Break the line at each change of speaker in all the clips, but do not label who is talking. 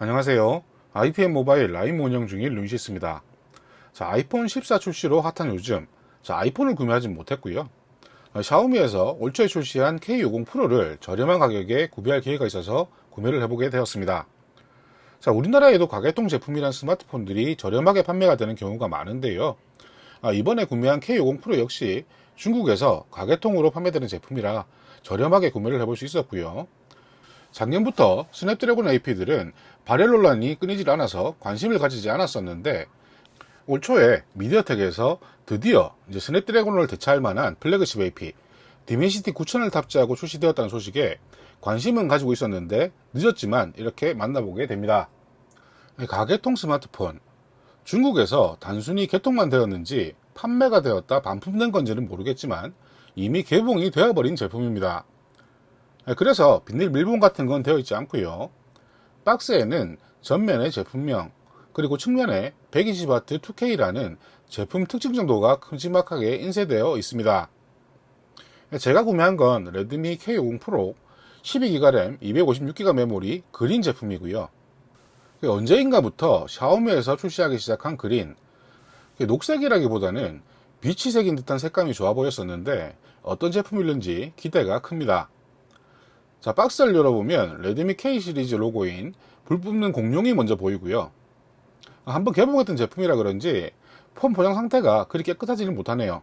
안녕하세요. IPM 모바일 라이브 운영 중인 루이시스입니다. 자, 아이폰 14 출시로 핫한 요즘, 자, 아이폰을 구매하지 못했고요. 어, 샤오미에서 올 초에 출시한 K50 프로를 저렴한 가격에 구매할 기회가 있어서 구매를 해보게 되었습니다. 자, 우리나라에도 가계통 제품이란 스마트폰들이 저렴하게 판매가 되는 경우가 많은데요. 아, 이번에 구매한 K50 프로 역시 중국에서 가계통으로 판매되는 제품이라 저렴하게 구매를 해볼 수 있었고요. 작년부터 스냅드래곤 AP들은 발열 논란이 끊이질 않아서 관심을 가지지 않았었는데 올 초에 미디어텍에서 드디어 이제 스냅드래곤을 대체할 만한 플래그십 AP 디멘시티 9000을 탑재하고 출시되었다는 소식에 관심은 가지고 있었는데 늦었지만 이렇게 만나보게 됩니다. 가개통 스마트폰 중국에서 단순히 개통만 되었는지 판매가 되었다 반품된 건지는 모르겠지만 이미 개봉이 되어버린 제품입니다. 그래서 비닐 밀봉 같은 건 되어 있지 않고요. 박스에는 전면의 제품명 그리고 측면에 120W 2K라는 제품 특징 정도가 큼지막하게 인쇄되어 있습니다. 제가 구매한 건 레드미 K50 프로 12기가 램 256기가 메모리 그린 제품이고요. 언제인가부터 샤오미에서 출시하기 시작한 그린 녹색이라기보다는 빛이 색인 듯한 색감이 좋아 보였었는데 어떤 제품일는지 기대가 큽니다. 자 박스를 열어보면 레드미 K 시리즈 로고인 불 뿜는 공룡이 먼저 보이고요. 한번 개봉했던 제품이라 그런지 폼 포장 상태가 그리 깨끗하지는 못하네요.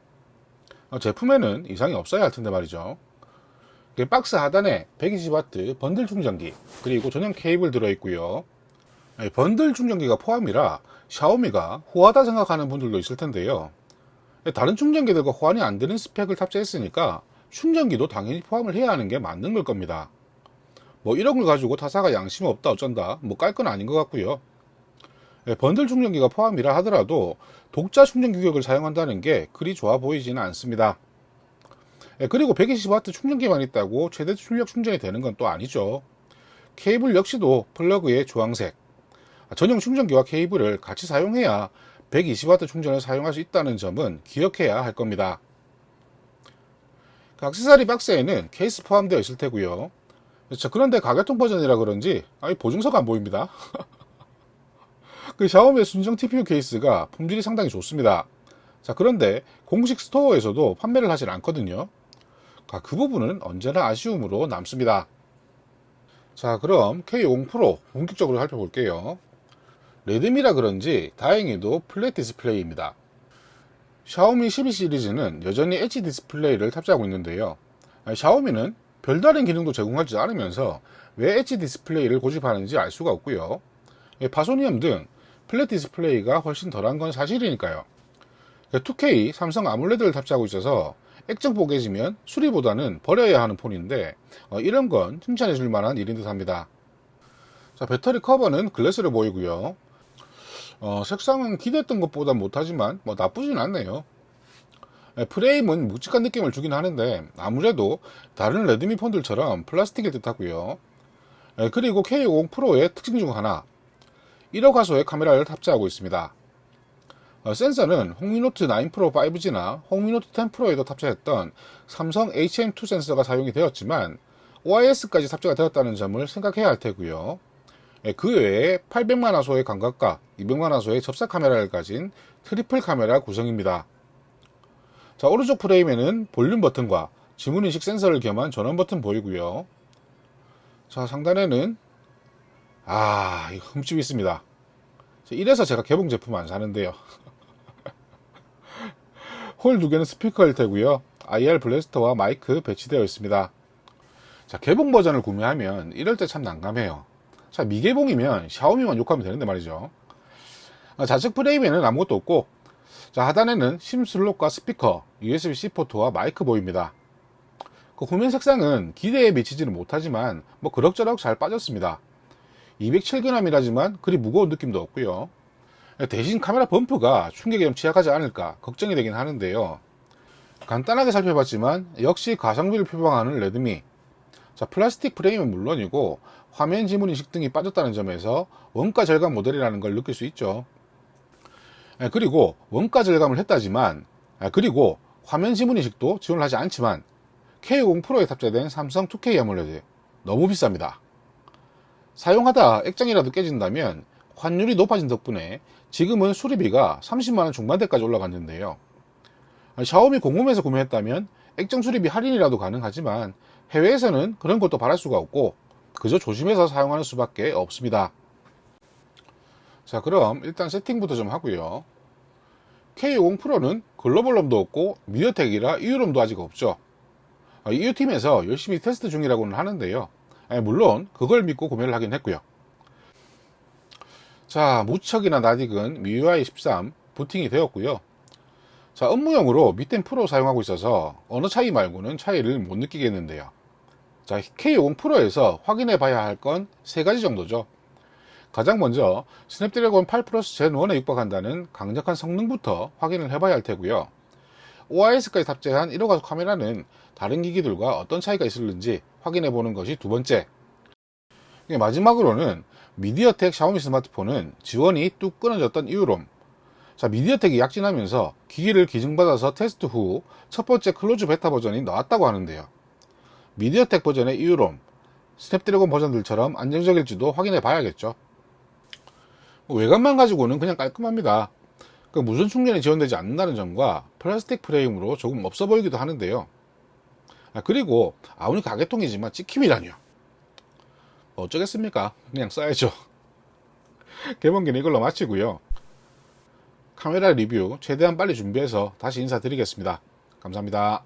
어, 제품에는 이상이 없어야 할 텐데 말이죠. 박스 하단에 120W 번들 충전기 그리고 전용 케이블 들어있고요. 번들 충전기가 포함이라 샤오미가 호하다 생각하는 분들도 있을 텐데요. 다른 충전기들과 호환이 안 되는 스펙을 탑재했으니까 충전기도 당연히 포함을 해야 하는 게 맞는 걸 겁니다. 뭐 이런 걸 가지고 타사가 양심 없다 어쩐다 뭐 깔 건 아닌 것 같고요. 번들 충전기가 포함이라 하더라도 독자 충전 규격을 사용한다는 게 그리 좋아 보이지는 않습니다. 그리고 120W 충전기만 있다고 최대 출력 충전이 되는 건 또 아니죠. 케이블 역시도 플러그의 주황색, 전용 충전기와 케이블을 같이 사용해야 120W 충전을 사용할 수 있다는 점은 기억해야 할 겁니다. 그 액세서리 박스에는 케이스 포함되어 있을 테고요. 자, 그런데 가개통 버전이라 그런지 아니 보증서가 안 보입니다. 그 샤오미의 순정 TPU 케이스가 품질이 상당히 좋습니다. 자, 그런데 공식 스토어에서도 판매를 하질 않거든요. 그 부분은 언제나 아쉬움으로 남습니다. 자, 그럼 K50 프로 본격적으로 살펴볼게요. 레드미라 그런지 다행히도 flat 디스플레이입니다. 샤오미 12 시리즈는 여전히 엣지 디스플레이를 탑재하고 있는데요. 샤오미는 별다른 기능도 제공하지 않으면서 왜 엣지 디스플레이를 고집하는지 알 수가 없고요. 파손 위험 등 flat 디스플레이가 훨씬 덜한 건 사실이니까요. 2K 삼성 아몰레드를 탑재하고 있어서 액정 뽀개지면 수리보다는 버려야 하는 폰인데 어, 이런 건 칭찬해 줄 만한 일인 듯 합니다. 자, 배터리 커버는 글래스로 보이고요. 어, 색상은 기대했던 것보다 못하지만 뭐 나쁘진 않네요. 예, 프레임은 묵직한 느낌을 주긴 하는데 아무래도 다른 레드미 폰들처럼 플라스틱일 듯 하고요. 예, 그리고 K50 프로의 특징 중 하나 1억 화소의 카메라를 탑재하고 있습니다. 어, 센서는 홍미노트 9 프로 5G나 홍미노트 10 프로에도 탑재했던 삼성 HM2 센서가 사용이 되었지만 OIS까지 탑재가 되었다는 점을 생각해야 할 테고요. 예, 그 외에 800만 화소의 광각과 200만 화소의 접사 카메라를 가진 트리플 카메라 구성입니다. 자, 오른쪽 프레임에는 볼륨 버튼과 지문인식 센서를 겸한 전원 버튼 보이고요. 자, 상단에는 아, 이 흠집이 있습니다. 이래서 제가 개봉 제품 안 사는데요. 홀 두 개는 스피커일 테고요. IR blaster와 마이크 배치되어 있습니다. 자, 개봉 버전을 구매하면 이럴 때 참 난감해요. 자, 미개봉이면 샤오미만 욕하면 되는데 말이죠. 아, 좌측 프레임에는 아무것도 없고, 자, 하단에는 SIM 슬롯과 스피커, USB-C 포트와 마이크 보입니다. 그 후면 색상은 기대에 미치지는 못하지만, 뭐 그럭저럭 잘 빠졌습니다. 207g이라지만 그리 무거운 느낌도 없고요. 대신 카메라 범프가 충격에 좀 취약하지 않을까 걱정이 되긴 하는데요. 간단하게 살펴봤지만 역시 가성비를 표방하는 레드미 자 플라스틱 프레임은 물론이고 화면 지문 인식 등이 빠졌다는 점에서 원가 절감 모델이라는 걸 느낄 수 있죠. 예, 그리고 원가 절감을 했다지만 아, 그리고 화면 지문 인식도 지원을 하지 않지만 K50 프로에 탑재된 삼성 2K 아몰레드 너무 비쌉니다. 사용하다 액정이라도 깨진다면 환율이 높아진 덕분에 지금은 수리비가 30만원 중반대까지 올라갔는데요. 샤오미 공홈에서 구매했다면 액정 수리비 할인이라도 가능하지만 해외에서는 그런 것도 바랄 수가 없고 그저 조심해서 사용하는 수밖에 없습니다. 자 그럼 일단 세팅부터 좀 하고요. K50 프로는 글로벌 롬도 없고 미디어텍이라 EU롬도 아직 없죠. EU팀에서 열심히 테스트 중이라고는 하는데요. 아니, 물론 그걸 믿고 구매를 하긴 했고요. 자 무척이나 낯익은 MIUI 13 부팅이 되었고요. 자 업무용으로 밑엔 프로 사용하고 있어서 어느 차이 말고는 차이를 못 느끼겠는데요. 자 K50 프로에서 확인해 봐야 할 건 세 가지 정도죠. 가장 먼저 스냅드래곤 8 플러스 젠 1에 육박한다는 강력한 성능부터 확인을 해봐야 할 테고요. OIS까지 탑재한 1억 화소 카메라는 다른 기기들과 어떤 차이가 있을는지 확인해 보는 것이 두 번째. 마지막으로는 미디어텍 샤오미 스마트폰은 지원이 뚝 끊어졌던 EU롬. 자, 미디어텍이 약진하면서 기기를 기증받아서 테스트 후 첫 번째 close 베타 버전이 나왔다고 하는데요. 미디어텍 버전의 EU롬, 스냅드래곤 버전들처럼 안정적일지도 확인해 봐야겠죠. 외관만 가지고는 그냥 깔끔합니다. 그 무선 충전이 지원되지 않는다는 점과 플라스틱 프레임으로 조금 없어 보이기도 하는데요. 아, 그리고 아무리 가개통이지만 찍힘이라뇨. 뭐 어쩌겠습니까? 그냥 써야죠. 개봉기는 이걸로 마치고요. 카메라 리뷰 최대한 빨리 준비해서 다시 인사드리겠습니다. 감사합니다.